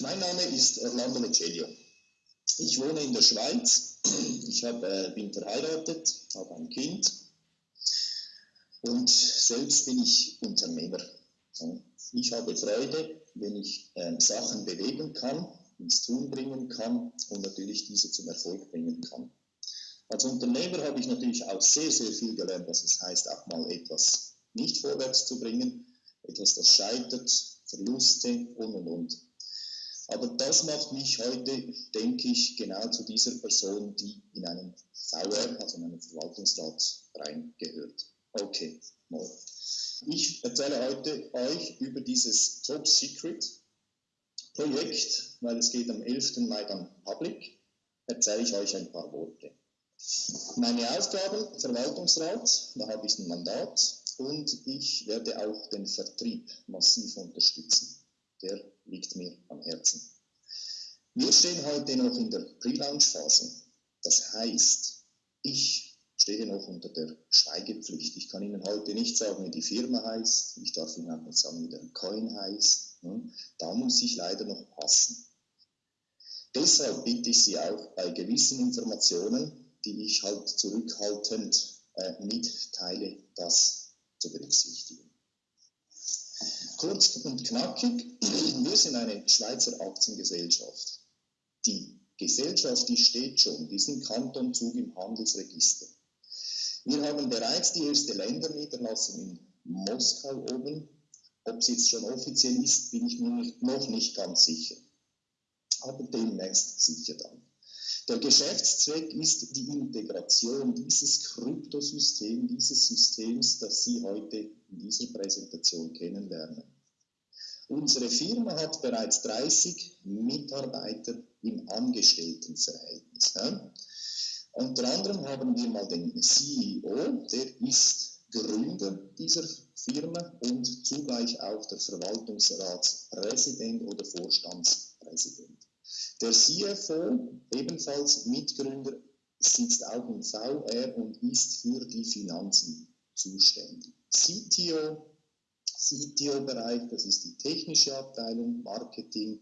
Mein Name ist Orlando Mecelio. Ich wohne in der Schweiz. Ich hab, äh, bin verheiratet, habe ein Kind und selbst bin ich Unternehmer. Ich habe Freude, wenn ich äh, Sachen bewegen kann, ins Tun bringen kann und natürlich diese zum Erfolg bringen kann. Als Unternehmer habe ich natürlich auch sehr, sehr viel gelernt, was es heißt, auch mal etwas nicht vorwärts zu bringen, etwas, das scheitert, Verluste und und und. Aber das macht mich heute, denke ich, genau zu dieser Person, die in einen VR, also in einen Verwaltungsrat, reingehört. Okay, mal. Ich erzähle heute euch über dieses Top Secret Projekt, weil es geht am 11. Mai dann public, erzähle ich euch ein paar Worte. Meine Aufgaben, Verwaltungsrat, da habe ich ein Mandat und ich werde auch den Vertrieb massiv unterstützen. Der liegt mir am Herzen. Wir stehen heute noch in der Pre-Launch-Phase. Das heißt, ich stehe noch unter der Schweigepflicht. Ich kann Ihnen heute nicht sagen, wie die Firma heißt. Ich darf Ihnen auch nicht sagen, wie der Coin heißt. Hm? Da muss ich leider noch passen. Deshalb bitte ich Sie auch bei gewissen Informationen, die ich halt zurückhaltend äh, mitteile, das zu berücksichtigen. Kurz und knackig, wir sind eine Schweizer Aktiengesellschaft. Die Gesellschaft, die steht schon, die ist im Kantonzug im Handelsregister. Wir haben bereits die erste Länderniederlassung in Moskau oben. Ob sie jetzt schon offiziell ist, bin ich mir noch nicht ganz sicher. Aber demnächst sicher dann. Der Geschäftszweck ist die Integration dieses Kryptosystem, dieses Systems, das Sie heute in dieser Präsentation kennenlernen. Unsere Firma hat bereits 30 Mitarbeiter im Angestelltenverhältnis. Ja? Unter anderem haben wir mal den CEO, der ist Gründer dieser Firma und zugleich auch der Verwaltungsratspräsident oder Vorstandspräsident. Der CFO, ebenfalls Mitgründer, sitzt auch im VR und ist für die Finanzen zuständig. CTO, CTO-Bereich, das ist die technische Abteilung, Marketing,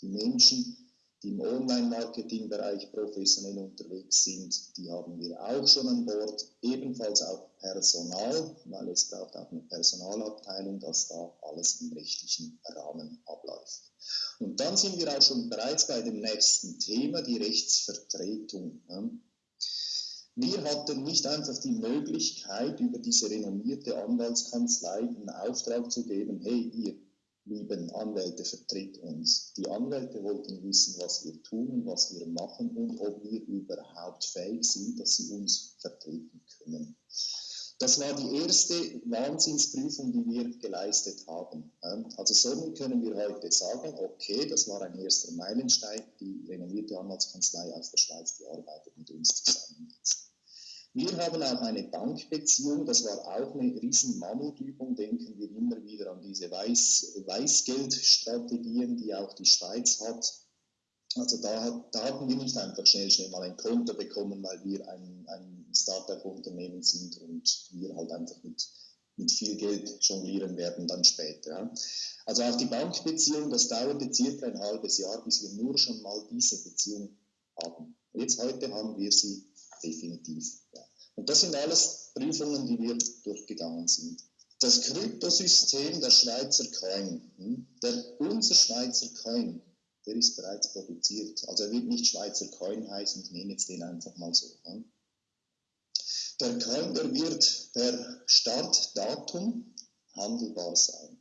die Menschen, die im Online-Marketing-Bereich professionell unterwegs sind, die haben wir auch schon an Bord. Ebenfalls auch Personal, weil es braucht auch eine Personalabteilung, dass da alles im rechtlichen Rahmen abläuft. Und dann sind wir auch schon bereits bei dem nächsten Thema, die Rechtsvertretung. Wir hatten nicht einfach die Möglichkeit, über diese renommierte Anwaltskanzlei einen Auftrag zu geben, hey, ihr lieben Anwälte, vertritt uns. Die Anwälte wollten wissen, was wir tun, was wir machen und ob wir überhaupt fähig sind, dass sie uns vertreten können. Das war die erste Wahnsinnsprüfung, die wir geleistet haben. Also somit können wir heute sagen, okay, das war ein erster Meilenstein, die renommierte Anwaltskanzlei aus der Schweiz, die arbeitet mit uns zusammen. Wir haben auch eine Bankbeziehung, das war auch eine riesen Mammutübung, denken wir immer wieder an diese Weiß, Weißgeldstrategien, die auch die Schweiz hat. Also da, da hatten wir nicht einfach schnell, schnell mal ein Konto bekommen, weil wir ein, ein Startup-Unternehmen sind und wir halt einfach mit, mit viel Geld jonglieren werden dann später. Ja. Also auch die Bankbeziehung, das dauerte circa ein halbes Jahr, bis wir nur schon mal diese Beziehung haben. Jetzt heute haben wir sie definitiv. Ja. Und das sind alles Prüfungen, die wir durchgegangen sind. Das Kryptosystem der Schweizer Coin, hm, der, unser Schweizer Coin, der ist bereits produziert. Also er wird nicht Schweizer Coin heißen, ich nehme jetzt den einfach mal so. Hm. Der Coin, der wird per Startdatum handelbar sein.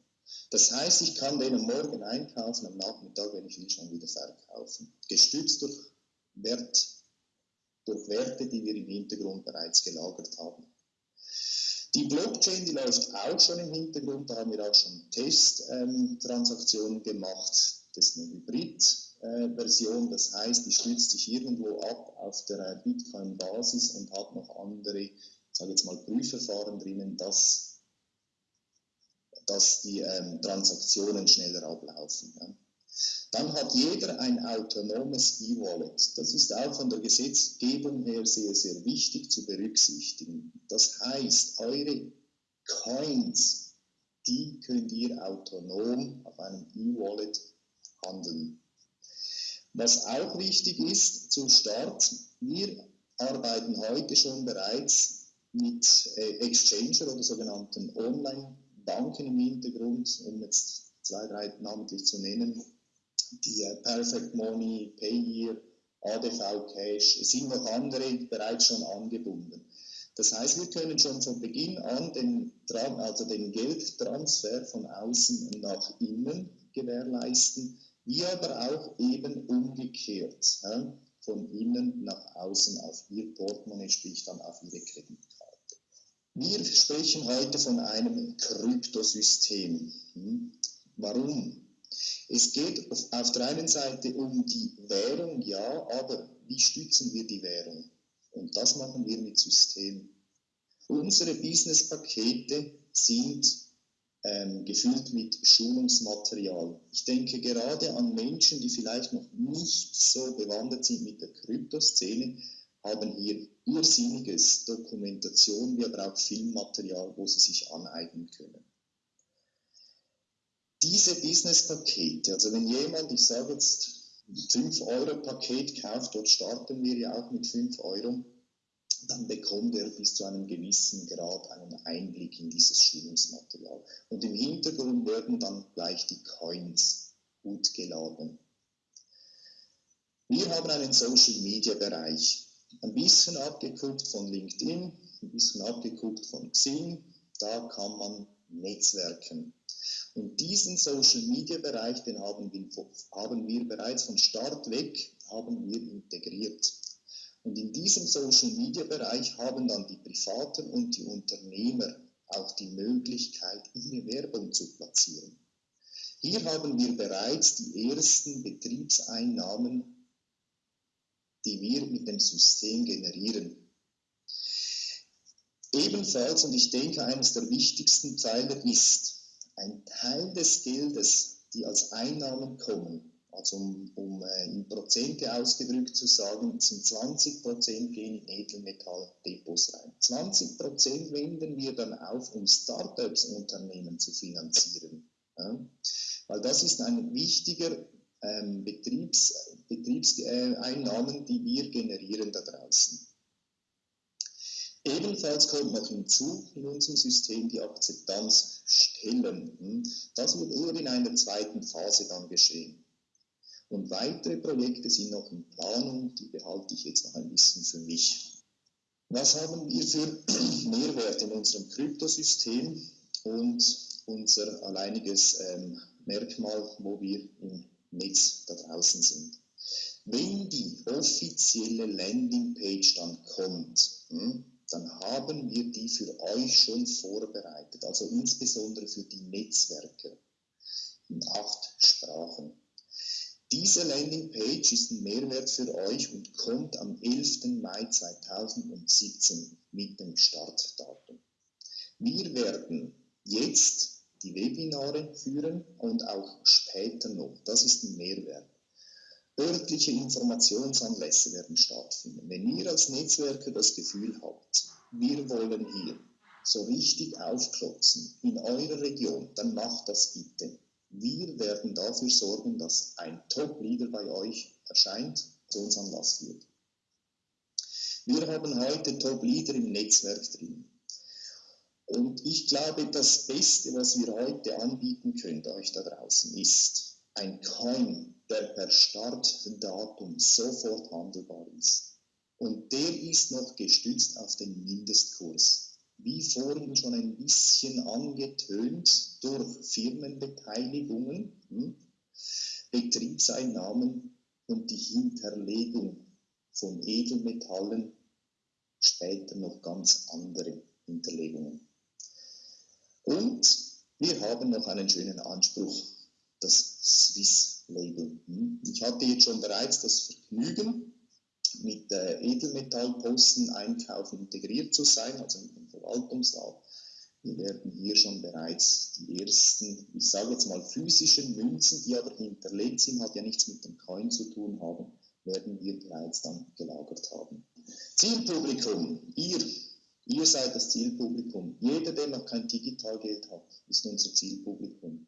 Das heißt, ich kann den am Morgen einkaufen, am Nachmittag, wenn ich will, schon wieder verkaufen. Gestützt durch Wert, durch Werte, die wir im Hintergrund bereits gelagert haben. Die Blockchain, die läuft auch schon im Hintergrund, da haben wir auch schon Testtransaktionen ähm, gemacht. Das ist eine Hybrid-Version, äh, das heißt, die stützt sich irgendwo ab auf der äh, Bitcoin-Basis und hat noch andere, sage jetzt mal, Prüfverfahren drinnen, dass, dass die ähm, Transaktionen schneller ablaufen. Ja. Dann hat jeder ein autonomes E-Wallet. Das ist auch von der Gesetzgebung her sehr, sehr wichtig zu berücksichtigen. Das heißt, eure Coins, die könnt ihr autonom auf einem E-Wallet handeln. Was auch wichtig ist zum Start, wir arbeiten heute schon bereits mit äh, Exchanger oder sogenannten Online-Banken im Hintergrund, um jetzt zwei, drei namentlich zu nennen, die äh, Perfect Money, Payeer, ADV Cash, es sind noch andere bereits schon angebunden. Das heißt, wir können schon von Beginn an den, also den Geldtransfer von außen nach innen gewährleisten, wie aber auch eben umgekehrt, ja, von innen nach außen auf ihr Portemonnaie, sprich dann auf ihre Kreditkarte. Wir sprechen heute von einem Kryptosystem. Hm? Warum? Es geht auf der einen Seite um die Währung, ja, aber wie stützen wir die Währung? Und das machen wir mit System. Unsere Businesspakete sind ähm, gefüllt mit Schulungsmaterial. Ich denke gerade an Menschen, die vielleicht noch nicht so bewandert sind mit der Kryptoszene, haben hier irrsinniges Dokumentation, wie aber auch Filmmaterial, wo sie sich aneignen können diese Business-Pakete, also wenn jemand, ich sage jetzt, 5-Euro-Paket kauft, dort starten wir ja auch mit 5 Euro, dann bekommt er bis zu einem gewissen Grad einen Einblick in dieses Schulungsmaterial. Und im Hintergrund werden dann gleich die Coins gut geladen. Wir haben einen Social-Media-Bereich, ein bisschen abgeguckt von LinkedIn, ein bisschen abgeguckt von Xing, da kann man netzwerken. Und diesen Social Media Bereich, den haben wir, haben wir bereits von Start weg haben wir integriert. Und in diesem Social Media Bereich haben dann die Privaten und die Unternehmer auch die Möglichkeit, ihre Werbung zu platzieren. Hier haben wir bereits die ersten Betriebseinnahmen, die wir mit dem System generieren. Ebenfalls, und ich denke, eines der wichtigsten Pfeiler ist, ein Teil des Geldes, die als Einnahmen kommen, also um, um äh, in Prozente ausgedrückt zu sagen, sind 20 Prozent gehen in Edelmetalldepots rein. 20 Prozent wenden wir dann auf, um Startups-Unternehmen zu finanzieren. Ja? Weil das ist ein wichtiger ähm, Betriebs, Betriebseinnahmen, äh, die wir generieren da draußen. Ebenfalls kommt noch hinzu in unserem System die Akzeptanzstellen. Das wird eher in einer zweiten Phase dann geschehen. Und weitere Projekte sind noch in Planung, die behalte ich jetzt noch ein bisschen für mich. Was haben wir für Mehrwert in unserem Kryptosystem und unser alleiniges ähm, Merkmal, wo wir im Netz da draußen sind? Wenn die offizielle Landingpage dann kommt, hm, dann haben wir die für euch schon vorbereitet, also insbesondere für die Netzwerke in acht Sprachen. Diese Landingpage ist ein Mehrwert für euch und kommt am 11. Mai 2017 mit dem Startdatum. Wir werden jetzt die Webinare führen und auch später noch. Das ist ein Mehrwert. Örtliche Informationsanlässe werden stattfinden. Wenn ihr als Netzwerker das Gefühl habt, wir wollen hier so richtig aufklotzen in eurer Region, dann macht das bitte. Wir werden dafür sorgen, dass ein Top-Leader bei euch erscheint, zu uns Anlass wird. Wir haben heute Top-Leader im Netzwerk drin. Und ich glaube, das Beste, was wir heute anbieten können, euch da draußen, ist ein Coin, der per Startdatum sofort handelbar ist. Und der ist noch gestützt auf den Mindestkurs. Wie vorhin schon ein bisschen angetönt durch Firmenbeteiligungen, hm, Betriebseinnahmen und die Hinterlegung von Edelmetallen, später noch ganz andere Hinterlegungen. Und wir haben noch einen schönen Anspruch, das Swiss Label. Hm? Ich hatte jetzt schon bereits das Vergnügen, mit äh, Edelmetallposten Einkauf integriert zu sein, also mit dem Verwaltungsrat. Wir werden hier schon bereits die ersten, ich sage jetzt mal physischen Münzen, die aber hinterlegt sind, hat ja nichts mit dem Coin zu tun haben, werden wir bereits dann gelagert haben. Zielpublikum, ihr, ihr seid das Zielpublikum. Jeder, der noch kein Digitalgeld hat, ist unser Zielpublikum.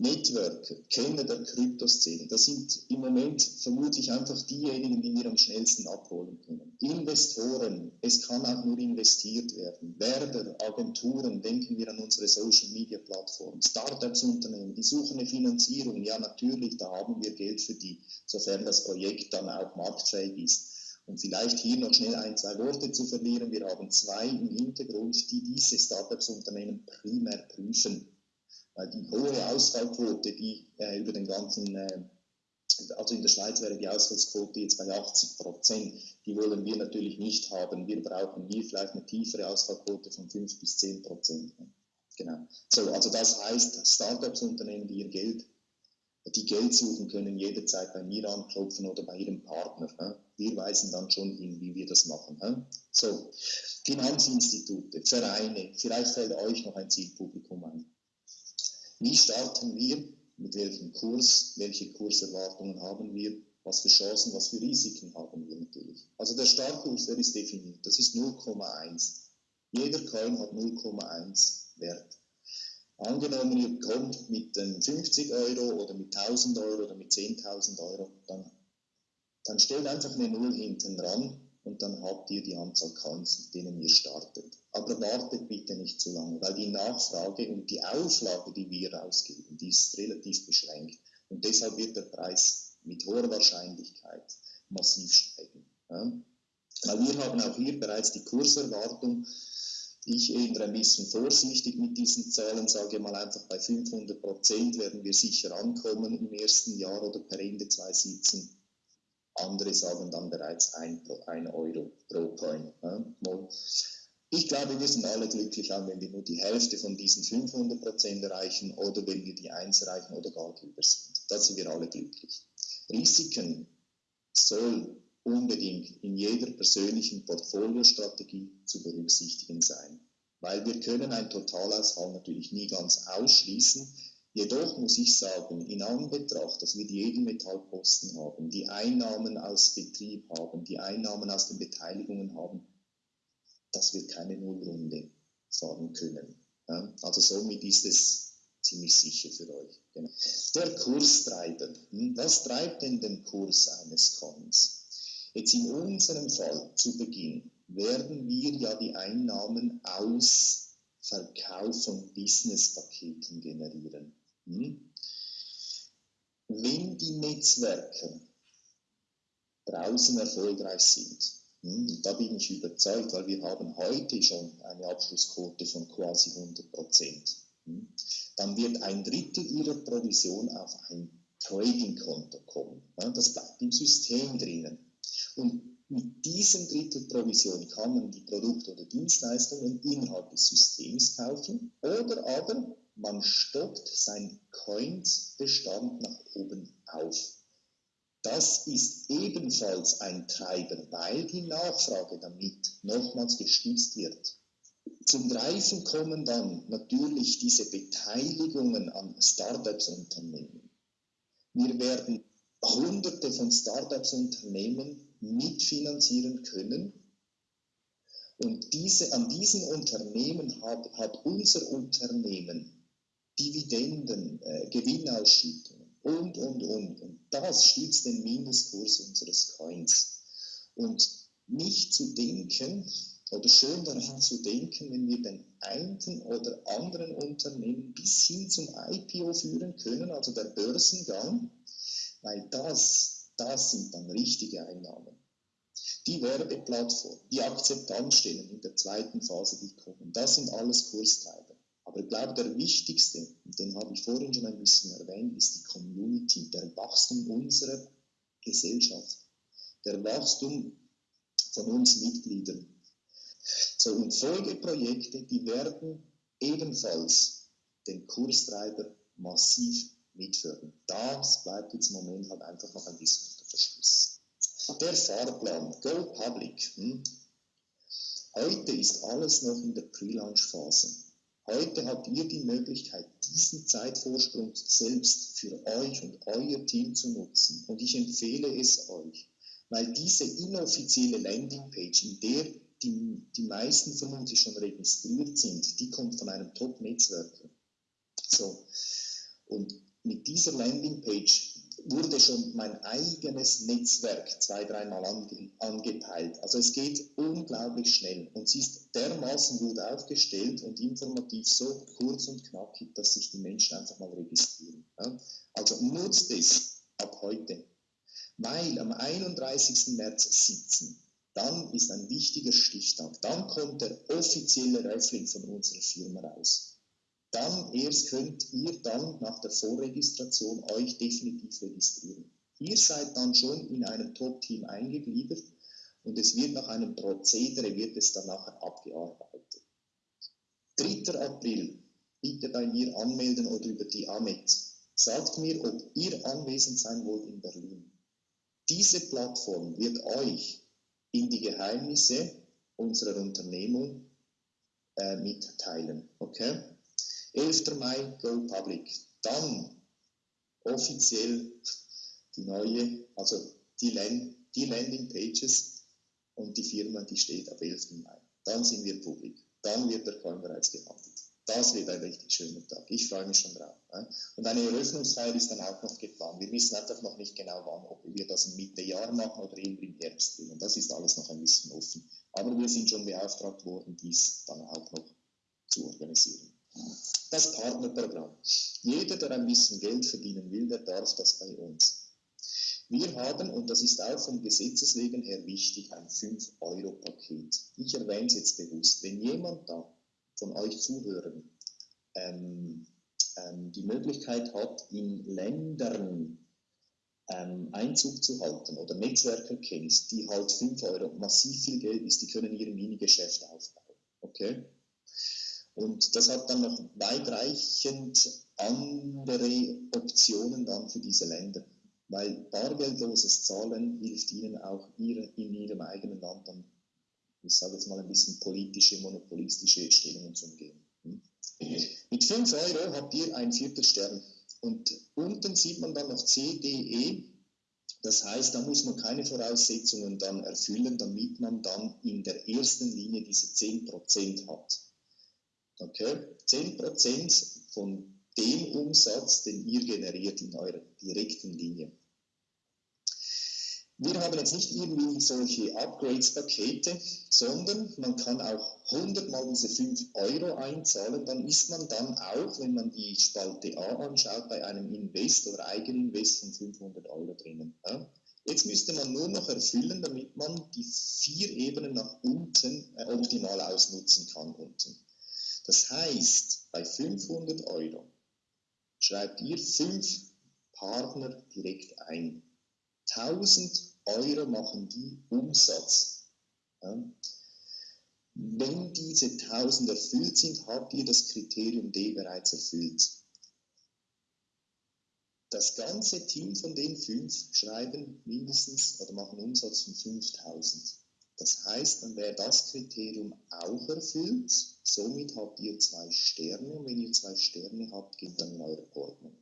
Networker, Kenner der Kryptoszene, das sind im Moment vermutlich einfach diejenigen, die wir am schnellsten abholen können. Investoren, es kann auch nur investiert werden. Werber, Agenturen, denken wir an unsere Social Media Plattformen. Startups, Unternehmen, die suchen eine Finanzierung. Ja, natürlich, da haben wir Geld für die, sofern das Projekt dann auch marktfähig ist. Und vielleicht hier noch schnell ein, zwei Worte zu verlieren. Wir haben zwei im Hintergrund, die diese Startups-Unternehmen primär prüfen die hohe Ausfallquote, die äh, über den ganzen, äh, also in der Schweiz wäre die Ausfallsquote jetzt bei 80 Prozent, die wollen wir natürlich nicht haben. Wir brauchen hier vielleicht eine tiefere Ausfallquote von 5 bis 10 Prozent. Genau. So, also das heißt, Startups-Unternehmen, die ihr Geld, die Geld suchen, können jederzeit bei mir anklopfen oder bei ihrem Partner. Ne? Wir weisen dann schon hin, wie wir das machen. Ne? So, Finanzinstitute, Vereine, vielleicht fällt euch noch ein Zielpublikum ein. Wie starten wir? Mit welchem Kurs? Welche Kurserwartungen haben wir? Was für Chancen, was für Risiken haben wir natürlich? Also der Startkurs, der ist definiert. Das ist 0,1. Jeder Coin hat 0,1 Wert. Angenommen, ihr kommt mit 50 Euro oder mit 1000 Euro oder mit 10.000 Euro, dann, dann stellt einfach eine Null hinten dran und dann habt ihr die Anzahl Coins, mit denen ihr startet. Aber wartet bitte nicht zu lange, weil die Nachfrage und die Auflage, die wir rausgeben, die ist relativ beschränkt. Und deshalb wird der Preis mit hoher Wahrscheinlichkeit massiv steigen. Ja? Weil wir haben auch hier bereits die Kurserwartung. Ich ändere ein bisschen vorsichtig mit diesen Zahlen, sage mal einfach bei 500 Prozent werden wir sicher ankommen im ersten Jahr oder per Ende 2017. Andere sagen dann bereits 1 Euro pro Coin. Ja? Ich glaube, wir sind alle glücklich, auch wenn wir nur die Hälfte von diesen 500 Prozent erreichen oder wenn wir die 1 erreichen oder gar drüber sind. Da sind wir alle glücklich. Risiken soll unbedingt in jeder persönlichen Portfoliostrategie zu berücksichtigen sein. Weil wir können einen Totalausfall natürlich nie ganz ausschließen. Jedoch muss ich sagen, in Anbetracht, dass wir die Edelmetallposten haben, die Einnahmen aus Betrieb haben, die Einnahmen aus den Beteiligungen haben, dass wir keine Nullrunde fahren können. Also somit ist es ziemlich sicher für euch. Genau. Der Kurstreiber. Hm? Was treibt denn den Kurs eines Coins? Jetzt in unserem Fall zu Beginn werden wir ja die Einnahmen aus Verkauf von Businesspaketen generieren. Hm? Wenn die Netzwerke draußen erfolgreich sind, hm, da bin ich überzeugt, weil wir haben heute schon eine Abschlussquote von quasi 100 Prozent. Hm, dann wird ein Drittel Ihrer Provision auf ein Trading-Konto kommen. Das bleibt im System drinnen. Und mit diesem Drittel Provision kann man die Produkte oder Dienstleistungen innerhalb des Systems kaufen oder aber man stockt seinen Coins-Bestand nach oben auf. Das ist ebenfalls ein Treiber, weil die Nachfrage damit nochmals gestützt wird. Zum Greifen kommen dann natürlich diese Beteiligungen an Startups-Unternehmen. Wir werden hunderte von Startups-Unternehmen mitfinanzieren können. Und diese, an diesen Unternehmen hat, hat unser Unternehmen Dividenden, äh, Gewinnausschüttungen und, und, und. Und das stützt den Mindestkurs unseres Coins. Und nicht zu denken, oder schön daran zu denken, wenn wir den einen oder anderen Unternehmen bis hin zum IPO führen können, also der Börsengang, weil das, das sind dann richtige Einnahmen. Die Werbeplattform, die Akzeptanzstellen in der zweiten Phase, die kommen, das sind alles Kurstreiber. Aber ich glaube, der wichtigste, den habe ich vorhin schon ein bisschen erwähnt, ist die Community, der Wachstum unserer Gesellschaft, der Wachstum von uns Mitgliedern. So, und Folgeprojekte, die werden ebenfalls den Kurstreiber massiv mitführen. Das bleibt jetzt im Moment halt einfach noch ein bisschen unter Verschluss. Der Fahrplan, Go Public. Hm? Heute ist alles noch in der Pre-Launch-Phase. Heute habt ihr die Möglichkeit, diesen Zeitvorsprung selbst für euch und euer Team zu nutzen. Und ich empfehle es euch, weil diese inoffizielle Landingpage, in der die, die meisten vermutlich schon registriert sind, die kommt von einem Top-Netzwerker. So. Und mit dieser Landingpage wurde schon mein eigenes Netzwerk zwei, dreimal ange, angepeilt. Also es geht unglaublich schnell und sie ist dermaßen gut aufgestellt und informativ so kurz und knackig, dass sich die Menschen einfach mal registrieren. Ja? Also nutzt es ab heute, weil am 31. März sitzen. Dann ist ein wichtiger Stichtag. Dann kommt der offizielle Raffling von unserer Firma raus dann erst könnt ihr dann nach der Vorregistration euch definitiv registrieren. Ihr seid dann schon in einem Top-Team eingegliedert und es wird nach einem Prozedere, wird es dann nachher abgearbeitet. 3. April, bitte bei mir anmelden oder über die AMET. Sagt mir, ob ihr anwesend sein wollt in Berlin. Diese Plattform wird euch in die Geheimnisse unserer Unternehmung äh, mitteilen. Okay? 11. Mai, Go Public. Dann offiziell die neue, also die, Land, die Landing Pages und die Firma, die steht ab 11. Mai. Dann sind wir publik. Dann wird der Coin bereits gehandelt. Das wird ein richtig schöner Tag. Ich freue mich schon drauf. Und eine Eröffnungsfeier ist dann auch noch geplant. Wir wissen einfach noch nicht genau wann, ob wir das Mitte Jahr machen oder eher im Herbst. Und das ist alles noch ein bisschen offen. Aber wir sind schon beauftragt worden, dies dann auch noch zu organisieren. Das Partnerprogramm. Jeder, der ein bisschen Geld verdienen will, der darf das bei uns. Wir haben, und das ist auch vom Gesetzeswegen her wichtig, ein 5-Euro-Paket. Ich erwähne es jetzt bewusst. Wenn jemand da von euch zuhören ähm, ähm, die Möglichkeit hat, in Ländern ähm, Einzug zu halten oder Netzwerke kennt, die halt 5 Euro massiv viel Geld ist, die können ihre Minigeschäfte aufbauen. Okay? Und das hat dann noch weitreichend andere Optionen dann für diese Länder. Weil bargeldloses Zahlen hilft ihnen auch ihre, in ihrem eigenen Land dann, ich sage jetzt mal ein bisschen politische, monopolistische Stellungen zu umgehen. Hm? Mit 5 Euro habt ihr ein Viertelstern. Und unten sieht man dann noch CDE. Das heißt, da muss man keine Voraussetzungen dann erfüllen, damit man dann in der ersten Linie diese 10% hat. Okay? 10% von dem Umsatz, den ihr generiert in eurer direkten Linie. Wir haben jetzt nicht irgendwie solche Upgrades-Pakete, sondern man kann auch 100 mal diese 5 Euro einzahlen, dann ist man dann auch, wenn man die Spalte A anschaut, bei einem Invest oder Eigeninvest von 500 Euro drinnen. Ja? Jetzt müsste man nur noch erfüllen, damit man die vier Ebenen nach unten äh, optimal ausnutzen kann unten. Das heißt, bei 500 Euro schreibt ihr fünf Partner direkt ein. 1000 Euro machen die Umsatz. Ja. Wenn diese 1000 erfüllt sind, habt ihr das Kriterium D bereits erfüllt. Das ganze Team von den fünf schreiben mindestens oder machen Umsatz von 5000. Das heißt, dann wäre das Kriterium auch erfüllt. Somit habt ihr zwei Sterne und wenn ihr zwei Sterne habt, geht dann in eure Ordnung.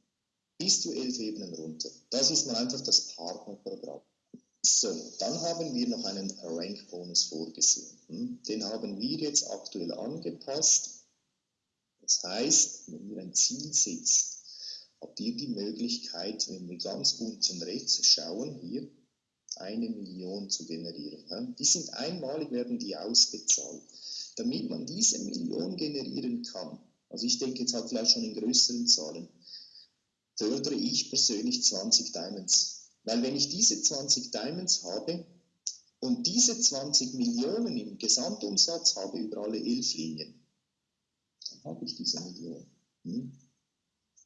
Bis zu elf Ebenen runter. Das ist mal einfach das Partnerprogramm. So, dann haben wir noch einen Rank-Bonus vorgesehen. Hm? Den haben wir jetzt aktuell angepasst. Das heißt, wenn ihr ein Ziel setzt, habt ihr die Möglichkeit, wenn wir ganz unten rechts schauen, hier, eine Million zu generieren. Die sind einmalig, werden die ausbezahlt. Damit man diese Million generieren kann, also ich denke jetzt halt vielleicht schon in größeren Zahlen, fördere ich persönlich 20 Diamonds. Weil wenn ich diese 20 Diamonds habe und diese 20 Millionen im Gesamtumsatz habe über alle elf Linien, dann habe ich diese Million. Hm?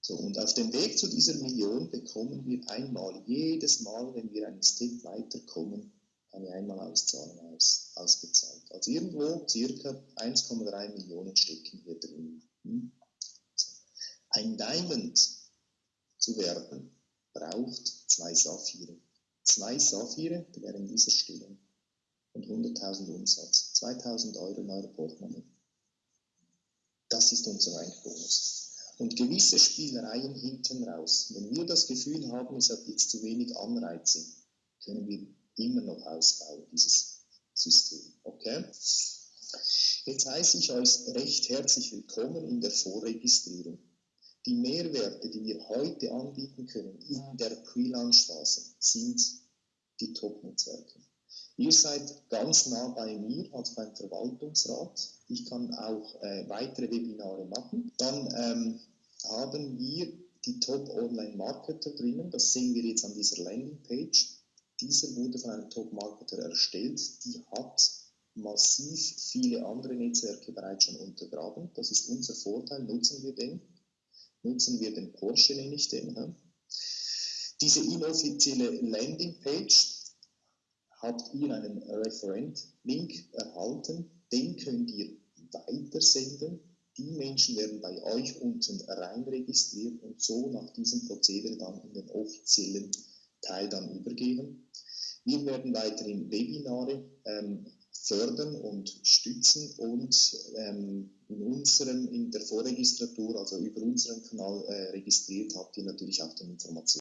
So, und auf dem Weg zu dieser Million bekommen wir einmal, jedes Mal, wenn wir einen Step weiterkommen, eine Einmalauszahlung aus, ausgezahlt. Also irgendwo circa 1,3 Millionen stecken hier drin. Hm? Ein Diamond zu werden braucht zwei Saphire. Zwei Saphire wären dieser Stellung und 100.000 Umsatz, 2.000 Euro in eurer Portemonnaie. Das ist unser Einbonus und gewisse Spielereien hinten raus. Wenn wir das Gefühl haben, es hat jetzt zu wenig Anreize, können wir immer noch ausbauen, dieses System. Okay? Jetzt heiße ich euch recht herzlich willkommen in der Vorregistrierung. Die Mehrwerte, die wir heute anbieten können in der Pre-Launch-Phase, sind die Top-Netzwerke. Ihr seid ganz nah bei mir, also beim Verwaltungsrat. Ich kann auch äh, weitere Webinare machen. Dann ähm, haben wir die Top-Online-Marketer drinnen. Das sehen wir jetzt an dieser Landingpage. Dieser wurde von einem Top-Marketer erstellt. Die hat massiv viele andere Netzwerke bereits schon untergraben. Das ist unser Vorteil. Nutzen wir den nutzen wir den Porsche, nenne ich den. Ja. Diese inoffizielle Landingpage habt ihr einen Referent-Link erhalten, den könnt ihr weitersenden. Die Menschen werden bei euch unten rein registriert und so nach diesem Prozedere dann in den offiziellen Teil dann übergehen. Wir werden weiterhin Webinare ähm, fördern und stützen und ähm, in unserem, in der Vorregistratur, also über unseren Kanal äh, registriert, habt ihr natürlich auch die Informationen.